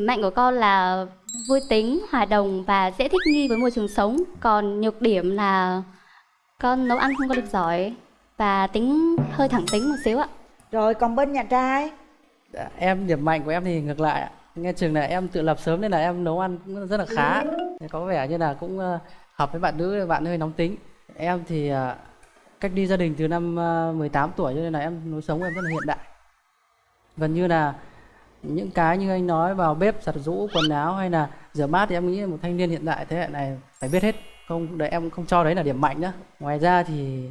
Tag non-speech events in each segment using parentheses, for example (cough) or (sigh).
Mạnh của con là vui tính, hòa đồng và dễ thích nghi với môi trường sống. Còn nhược điểm là con nấu ăn không có được giỏi và tính hơi thẳng tính một xíu ạ. Rồi còn bên nhà trai Dạ, em điểm mạnh của em thì ngược lại ạ. nghe chừng là em tự lập sớm nên là em nấu ăn cũng rất là khá có vẻ như là cũng ờ, hợp với bạn nữ bạn hơi nóng tính em thì ờ, cách đi gia đình từ năm ờ, 18 tuổi cho nên là em lối sống em rất là hiện đại gần như là những cái như anh nói vào bếp giặt giũ quần áo hay là rửa bát thì em nghĩ một thanh niên hiện đại thế hệ này phải biết hết. Không để em không cho đấy là điểm mạnh nữa ngoài ra thì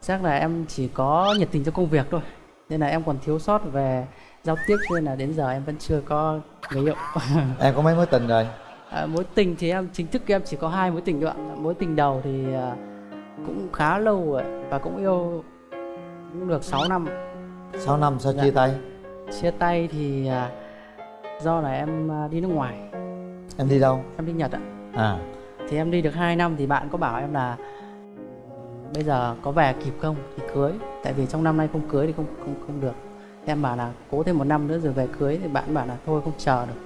chắc là em chỉ có nhiệt tình cho công việc thôi. Nên là em còn thiếu sót về giao tiếp nên là đến giờ em vẫn chưa có người yêu. (laughs) Em có mấy mối tình rồi? À, mối tình thì em chính thức em chỉ có hai mối tình thôi ạ. Mối tình đầu thì à, cũng khá lâu rồi và cũng yêu cũng được 6 năm. 6 năm sao Dạ. chia tay chia tay thì à, do là em à, đi nước ngoài. Em đi đâu? Em đi nhật ạ. À. Thì em đi được 2 năm thì bạn có bảo em là bây giờ có về kịp không? Thì cưới. Tại vì trong năm nay không cưới thì không không không được. Em bảo là cố thêm một năm nữa rồi về cưới thì bạn bảo là thôi không chờ được.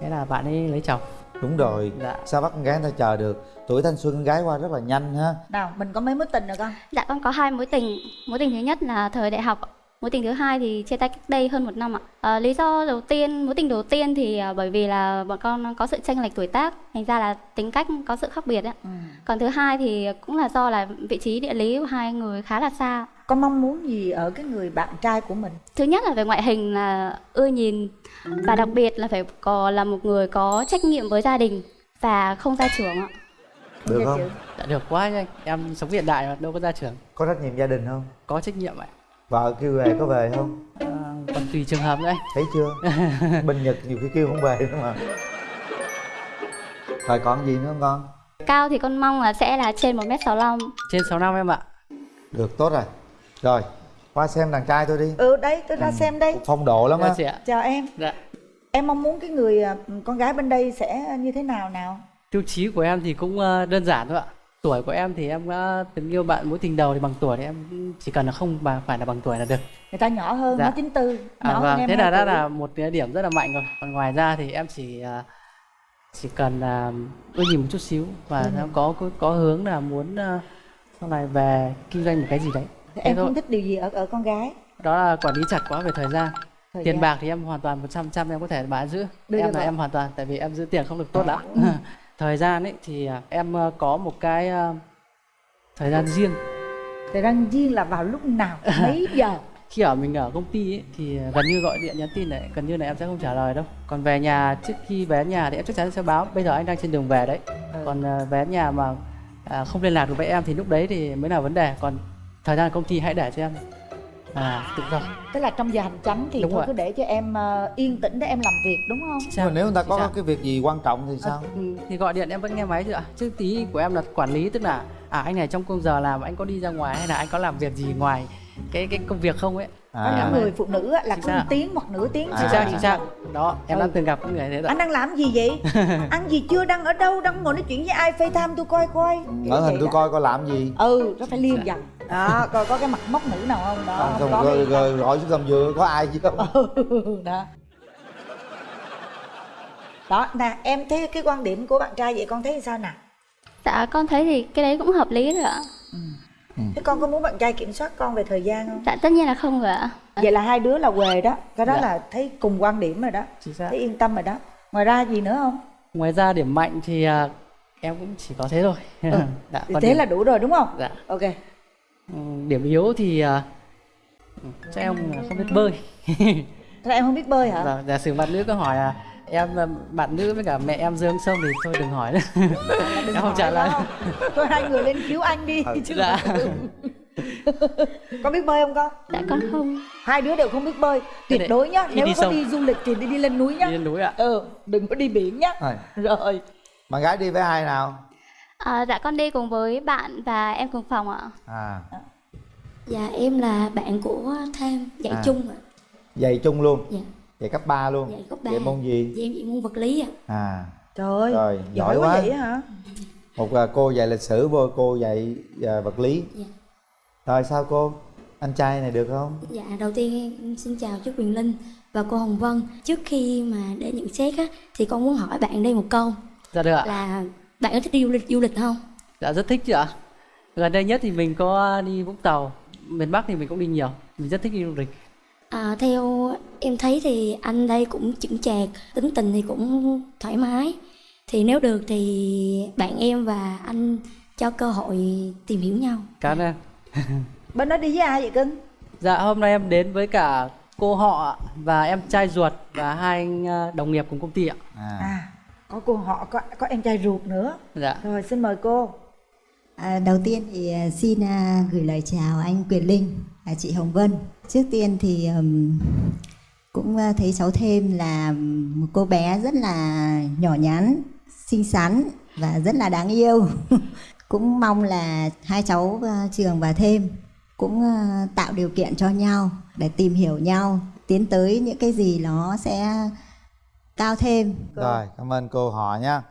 Thế là bạn ấy lấy chồng. Đúng rồi. Dạ. Sao bắt con gái người ta chờ được? Tuổi thanh xuân con gái qua rất là nhanh ha. Nào mình có mấy mối tình rồi con Dạ con có hai mối tình. Mối tình thứ nhất là thời đại học. Mối tình thứ hai thì chia tay cách đây hơn một năm ạ. À, lý do đầu tiên, mối tình đầu tiên thì à, bởi vì là bọn con có sự chênh lệch tuổi tác, thành ra là tính cách có sự khác biệt ạ. ừ. Còn thứ hai thì cũng là do là vị trí địa lý của hai người khá là xa. Con mong muốn gì ở cái người bạn trai của mình Thứ nhất là về ngoại hình là ưa nhìn và đặc biệt là phải có là một người có trách nhiệm với gia đình và không gia trưởng ạ. được Dạ không. Dạ được quá nha em sống hiện đại mà đâu có ra trường có trách nhiệm gia đình không có trách nhiệm ạ vợ kêu về có về không? À, còn tùy trường hợp nữa anh. Thấy chưa? (laughs) Bên nhật nhiều khi kêu không về nữa mà. Rồi còn gì nữa không con? Cao thì con mong là sẽ là trên 1m65 trên 6 năm em ạ. Được tốt rồi. Rồi qua xem đàn trai tôi đi. Ừ đây tôi ra xem đây. Phong độ lắm dạ á. chị ạ. Chào em. Dạ. Em mong muốn cái người à, con gái bên đây sẽ như thế nào nào? Tiêu chí của em thì cũng ờ, đơn giản thôi ạ tuổi của em thì em đã từng yêu bạn mối tình đầu thì bằng tuổi thì em chỉ cần là không mà phải là bằng tuổi là được Người ta nhỏ hơn, Dạ. nó 94 à, nhỏ hơn vâng em thế là tuổi. là một cái điểm rất là mạnh rồi còn ngoài ra thì em chỉ ờ, chỉ cần là ưa nhìn một chút xíu và Ừ. em có có có hướng là muốn ờ, sau này về kinh doanh một cái gì đấy Thế Em thôi. không thích điều gì ở ở con gái đó là quản lý chặt quá về thời gian Thời tiền gian. bạc thì em hoàn toàn 100 trăm em có thể bán giữ Đưa em là em hoàn toàn tại vì em giữ tiền không được tốt lắm (laughs) thời gian ấy thì à, em ờ, có một cái ờ, thời gian riêng. Thời gian riêng là vào lúc nào, (laughs) mấy giờ? Khi ở mình ở công ty ấy, thì gần như gọi điện nhắn tin này gần như là em sẽ không trả lời đâu. Còn về nhà trước khi về nhà thì em chắc chắn sẽ báo bây giờ anh đang trên đường về đấy. Ừ. còn ờ, về nhà mà à, không liên lạc được với em thì lúc đấy thì mới là vấn đề. Còn thời gian công ty hãy để cho em à tự do Tức là trong giờ hành chánh thì Đúng thôi rồi. cứ để cho em ờ, yên tĩnh để em làm việc đúng không? nhưng mà nếu người ta có xác. cái việc gì quan trọng thì sao Ừ, thì gọi điện em vẫn nghe máy chứ ạ chứ tí của em là quản lý tức là à anh này trong công giờ làm anh có đi ra ngoài hay là anh có làm việc gì ngoài cái cái công việc không ấy Có à những người phụ nữ á, là có một tiếng hoặc nửa tiếng À. xác thoại. đó em Ừ. đã từng gặp những người thế rồi Anh đang làm gì vậy? (laughs) Ăn gì chưa? Đang ở đâu? Đang ngồi nói chuyện với ai? FaceTime tôi coi coi Kiểu ở vậy hình tôi đó. coi coi làm gì Ừ, nó phải liên dần Đó, coi có cái mặt mốc nữ nào không? Đó, không, không không, có rồi, rồi, gọi xuống gầm dừa có ai chứ không Ừ, đó đó nè em thấy cái quan điểm của bạn trai vậy con thấy sao nè Dạ con thấy thì cái đấy cũng hợp lý rồi ạ. Thế con có muốn bạn trai kiểm soát con về thời gian không? Dạ tất nhiên là không rồi ạ. vậy là hai đứa là quề đó. Cái đó Dạ. là thấy cùng quan điểm rồi đó. Thấy yên tâm rồi đó. Ngoài ra gì nữa không? Ngoài ra điểm mạnh thì à, em cũng chỉ có thế thôi. (laughs) Dạ, thì còn thế điểm, là đủ rồi đúng không? Dạ, ok. Ừ, điểm yếu thì à, ừ, chắc em không biết bơi. Thế em không biết bơi hả? Vâng, giả sử bạn nữ có hỏi là em à, bạn nữ với cả mẹ em xuống sông thì thôi đừng hỏi nữa. Đừng (laughs) em không hỏi trả lời. Thôi hai người lên cứu anh đi. Ừ. chứ dạ. có biết bơi không con? Dạ con không. hai đứa đều không biết bơi. Tuyệt đối nhá. nếu đi có sông. đi du lịch thì đi, đi lên núi nhá. Đi lên núi ạ. Ừ đừng có đi biển nhá. Rồi, rồi. Bạn gái đi với ai nào? À, dạ con đi cùng với bạn và em cùng phòng ạ. à. Dạ em là bạn của Tham dạy À. chung ạ. dạy chung luôn. Dạ. Dạy cấp 3 luôn. Dạy cấp ba. dạy môn gì? Dạ em dạy môn vật lý ạ. à. Trời ơi Rồi, giỏi giỏi quá. vậy hả? Một là cô dạy lịch sử vô cô dạy à, vật lý. Dạ. rồi sao cô? Anh trai này được không? Dạ đầu tiên em xin chào chú Quyền Linh và cô Hồng Vân. Trước khi mà để nhận xét á, thì con muốn hỏi bạn đây một câu. Dạ được ạ. Là bạn có thích đi du lịch du lịch không? dạ rất thích chứ ạ. Gần đây nhất thì mình có đi vũng tàu. Miền bắc thì mình cũng đi nhiều. Mình rất thích đi du lịch À, theo em thấy thì anh đây cũng chững chạc, tính tình thì cũng thoải mái. Thì nếu được thì bạn em và anh cho cơ hội tìm hiểu nhau. cảm ơn em (laughs) bên đó đi với ai vậy cưng dạ hôm nay em đến với cả cô họ và em trai ruột và hai anh ờ, đồng nghiệp cùng công ty ạ à. à có cô họ có có em trai ruột nữa dạ rồi xin mời cô À, đầu tiên thì à, xin à, gửi lời chào anh Quyền Linh và chị Hồng Vân. Trước tiên thì cũng à, thấy cháu thêm là một cô bé rất là nhỏ nhắn, xinh xắn và rất là đáng yêu. (laughs) cũng mong là hai cháu Trường và Thêm cũng tạo điều kiện cho nhau để tìm hiểu nhau, tiến tới những cái gì nó sẽ cao thêm. rồi cảm ơn cô họ nha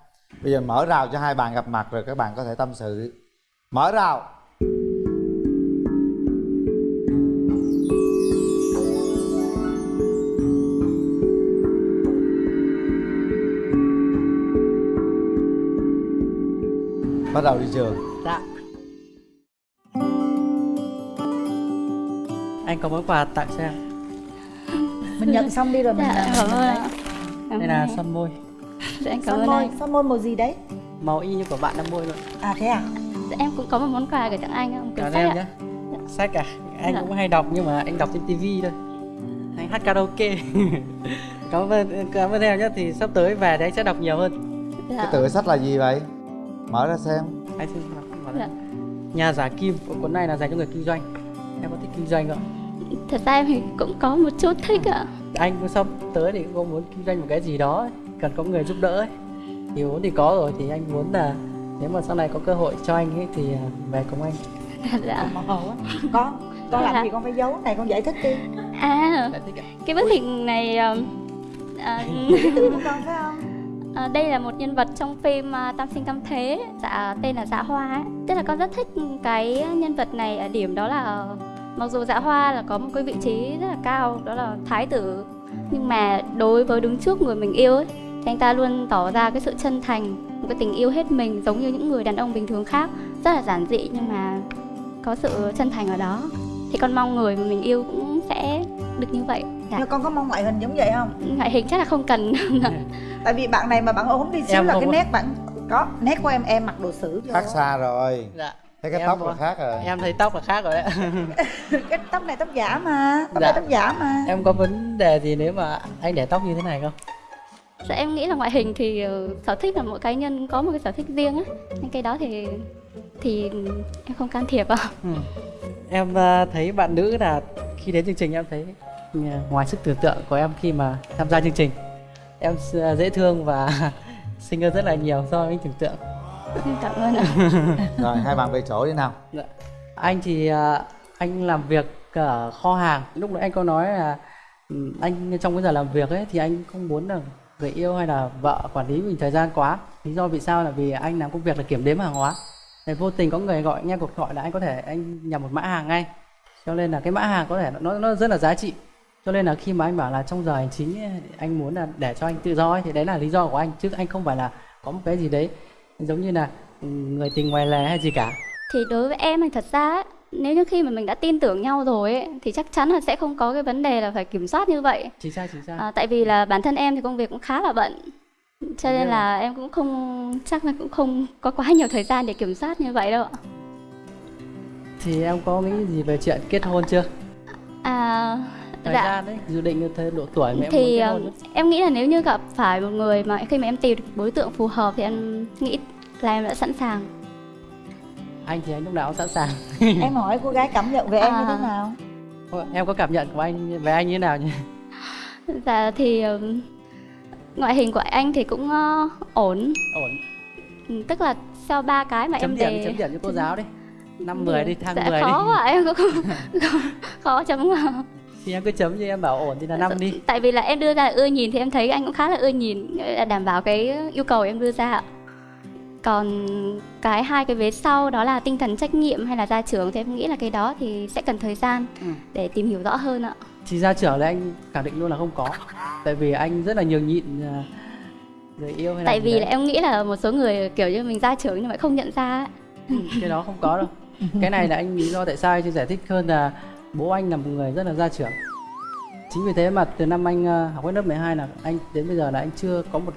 bây giờ mở rào cho hai bạn gặp mặt rồi các bạn có thể tâm sự mở rào. Bắt đầu đi trường. Dạ. Anh có món quà tặng cho em? Mình nhận xong đi rồi mình Dạ, cảm ơn mình ạ. Cảm đây là son môi. Dạ, em lấy. cảm son ơn môi anh. son môi màu gì đấy? Màu y như của bạn đang môi luôn. À thế à? Dạ, em cũng có một món quà gửi tặng anh không? cảm Quyển ơn sách em ạ. nhé sách à anh Dạ. cũng hay đọc nhưng mà anh đọc trên tivi thôi anh hát karaoke (laughs) cảm ơn cảm ơn em nhé thì sắp tới về thì anh sẽ đọc nhiều hơn Dạ. cái tựa sách là gì vậy mở ra xem anh xin đọc vào Dạ. nhà giả kim cuốn này là dành cho người kinh doanh em có thích kinh doanh không Thật ra em thì cũng có một chút thích ạ. anh cũng sắp tới thì cũng muốn kinh doanh một cái gì đó ấy, cần có người giúp đỡ ấy. thì vốn thì có rồi thì anh muốn là nếu mà sau này có cơ hội cho anh ấy thì à, về cùng anh. (laughs) Dạ. màu hồng á con con làm gì con phải giấu? Này con giải thích đi. À, Lại thích ạ. cái bức hình này à, của con phải không? À, đây là một nhân vật trong phim à, Tam sinh tam thế, dạ tên là Dạ Hoa ấy. Tức là con rất thích cái nhân vật này ở điểm đó là mặc dù Dạ Hoa là có một cái vị trí rất là cao, đó là thái tử, nhưng mà đối với đứng trước người mình yêu ấy, thì anh ta luôn tỏ ra cái sự chân thành, cái tình yêu hết mình giống như những người đàn ông bình thường khác, rất là giản dị nhưng mà có sự chân thành ở đó. Thì con mong người mà mình yêu cũng sẽ được như vậy. Dạ. con có mong ngoại hình giống vậy không Ngoại hình chắc là không cần. (laughs) (laughs) tại vì bạn này mà bạn ốm đi xíu Em là cái có- nét bạn có nét của em em mặc đồ sử vô khác xa rồi dạ thấy cái Em tóc là khác rồi em thấy tóc là khác rồi đấy (laughs) cái tóc này tóc giả mà tóc Dạ. này tóc giả mà em có vấn đề gì nếu mà anh để tóc như thế này không em nghĩ là ngoại hình thì ờ, sở thích là mỗi cá nhân có một cái sở thích riêng á. Nên cái đó thì thì em không can thiệp ạ. Ừ. Em à, thấy bạn nữ là khi đến chương trình em thấy ừ, ngoài sức tưởng tượng của em khi mà tham gia chương trình em s- dễ thương và (laughs) xinh hơn rất là nhiều so với tưởng tượng. Cảm ơn ạ. (laughs) rồi hai bạn về chỗ đi nào Dạ. Anh thì à, anh làm việc ở kho hàng. Lúc nãy anh có nói là ừ, anh trong cái giờ làm việc ấy thì anh không muốn là người yêu hay là vợ quản lý mình thời gian quá. Lý do vì sao là vì anh làm công việc là kiểm đếm hàng hóa. Thì vô tình có người gọi nghe cuộc gọi là anh có thể anh nhập một mã hàng ngay. Cho nên là cái mã hàng có thể nó nó rất là giá trị. Cho nên là khi mà anh bảo là trong giờ hành chính ấy, anh muốn là để cho anh tự do ấy, thì đấy là lý do của anh chứ anh không phải là có một cái gì đấy giống như là ừ, người tình ngoài lề hay gì cả. Thì đối với em thì thật ra ấy, nếu như khi mà mình đã tin tưởng nhau rồi ấy, thì chắc chắn là sẽ không có cái vấn đề là phải kiểm soát như vậy. Chính xác chính xác. À, tại vì là bản thân em thì công việc cũng khá là bận. Cho nên là em cũng không chắc là cũng không có quá nhiều thời gian để kiểm soát như vậy đâu ạ. Thì em có nghĩ gì về chuyện kết hôn chưa? À Thời dạ gian đấy, dự định thời độ tuổi mà em thì muốn kết ờ, hôn em nghĩ là nếu như gặp phải một người mà khi mà em tìm được đối tượng phù hợp thì em nghĩ là em đã sẵn sàng Anh thì anh lúc nào cũng sẵn sàng. (laughs) em hỏi cô gái cảm nhận về em như À. thế nào Ôi, em có cảm nhận của anh về anh như thế nào nhỉ? dạ thì ừm, ngoại hình của anh thì cũng ờ, ổn Ổn. Ừ, tức là sau ba cái mà Chấm em điểm đề chấm điểm cho cô giáo đi. Năm 10 đi, thang dạ, 10 khó đi. quá em cũng (laughs) không khó chấm vào Thì em cứ chấm như em bảo ổn thì là năm đi. tại vì là em đưa ra là ưa nhìn thì em thấy anh cũng khá là ưa nhìn là đảm bảo cái yêu cầu em đưa ra ạ. Còn cái hai cái vế sau đó là tinh thần trách nhiệm hay là gia trưởng thì em nghĩ là cái đó thì sẽ cần thời gian Ừ. để tìm hiểu rõ hơn ạ thì ra trưởng là anh khẳng định luôn là không có tại vì anh rất là nhường nhịn à, người yêu hay tại vì đấy. là em nghĩ là một số người kiểu như mình ra trưởng nhưng mà không nhận ra ấy. cái đó không có đâu cái này là anh lý do tại sao anh giải thích hơn là bố anh là một người rất là gia trưởng chính vì thế mà từ năm anh ờ, học hết lớp 12 là anh đến bây giờ là anh chưa có một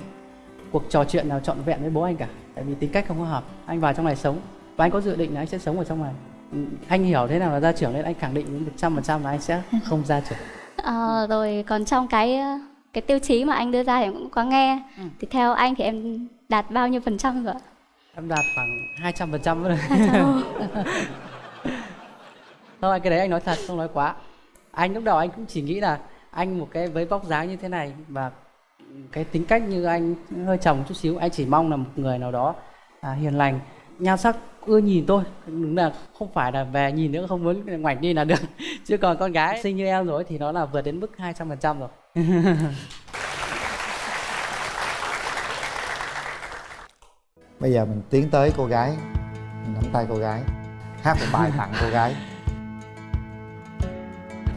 cuộc trò chuyện nào trọn vẹn với bố anh cả tại vì tính cách không có hợp. Anh vào trong này sống. Và anh có dự định là anh sẽ sống ở trong này. Ừ, anh hiểu thế nào là gia trưởng nên anh khẳng định một trăm phần trăm là anh sẽ không gia trưởng. (laughs) Ờ, rồi còn trong cái cái tiêu chí mà anh đưa ra thì em cũng có nghe. Ừ. thì theo anh thì em đạt bao nhiêu phần trăm rồi ạ? em đạt khoảng 200 phần trăm rồi Hai trăm. (laughs) thôi cái đấy anh nói thật không nói quá. Anh lúc đầu anh cũng chỉ nghĩ là anh một cái với vóc dáng như thế này và cái tính cách như anh hơi chồng chút xíu anh chỉ mong là một người nào đó à, hiền lành nhan sắc ưa nhìn tôi đúng là không phải là về nhìn nữa không muốn ngoảnh đi là được. (laughs) Chứ còn con gái xinh như em rồi thì nó là vượt đến mức 200 phần trăm rồi. (laughs) Bây giờ mình tiến tới cô gái mình nắm tay cô gái hát một bài tặng cô gái.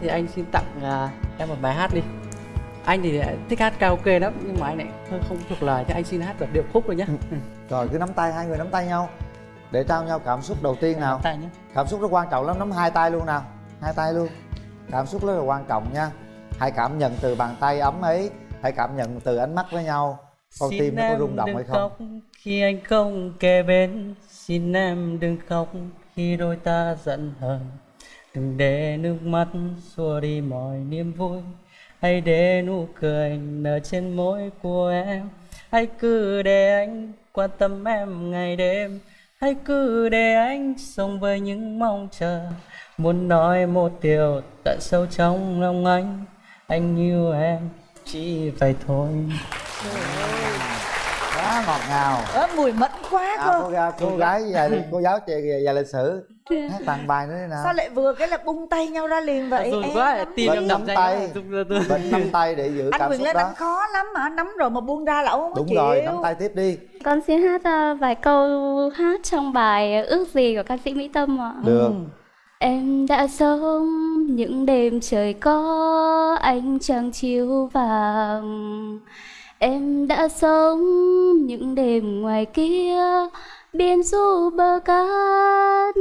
Thì anh xin tặng à, em một bài hát đi anh thì thích hát karaoke lắm nhưng mà anh lại hơi không thuộc lời thì anh xin hát đoạn điệu khúc thôi nhé rồi cứ nắm tay hai người nắm tay nhau. Để trao nhau cảm xúc đầu tiên nào. Tay nhé cảm xúc rất quan trọng lắm nắm hai tay luôn nào. Hai tay luôn. Cảm xúc rất là quan trọng nha. Hãy cảm nhận từ bàn tay ấm ấy. Hãy cảm nhận từ ánh mắt với nhau. Con Xin tim nó có rung động hay không? khóc khi anh không kề bên. Xin em đừng khóc khi đôi ta giận hờn. Đừng để nước mắt xua đi mọi niềm vui Hãy để nụ cười nở trên môi của em. Hãy cứ để anh quan tâm em ngày đêm. Hãy cứ để anh sống với những mong chờ. Muốn nói một điều tận sâu trong lòng anh. Anh yêu em chỉ vậy thôi. Quá ngọt ngào. Ớ, mùi mẫn quá à, cô, cơ gái, cô gái dài cô giáo trẻ dài lịch sử hát (laughs) tặng bài nữa đi nào. Sao lại vừa cái là bung tay nhau ra liền vậy em quá nắm tim em nắm đập tay bệnh nắm tay để giữ anh cảm xúc lên đó. anh khó lắm mà nắm rồi mà buông ra là ông không đúng chịu. rồi nắm tay tiếp đi. Con xin hát ờ, vài câu hát trong bài ước gì của ca sĩ mỹ tâm ạ. Được. Em đã sống những đêm trời có ánh trăng chiếu vàng. Em đã sống những đêm ngoài kia biển du bờ cát.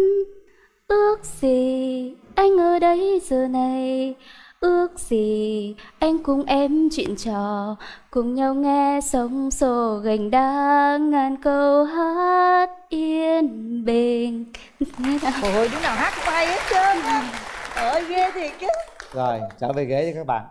Ước gì anh ở đây giờ này? Ước gì anh cùng em chuyện trò Cùng nhau nghe sóng xô gành đá Ngàn câu hát yên bình. (laughs) Ôi đứa nào hát cũng hay hết trơn á. Ơi ghê thiệt chứ. Rồi trở về ghế cho các bạn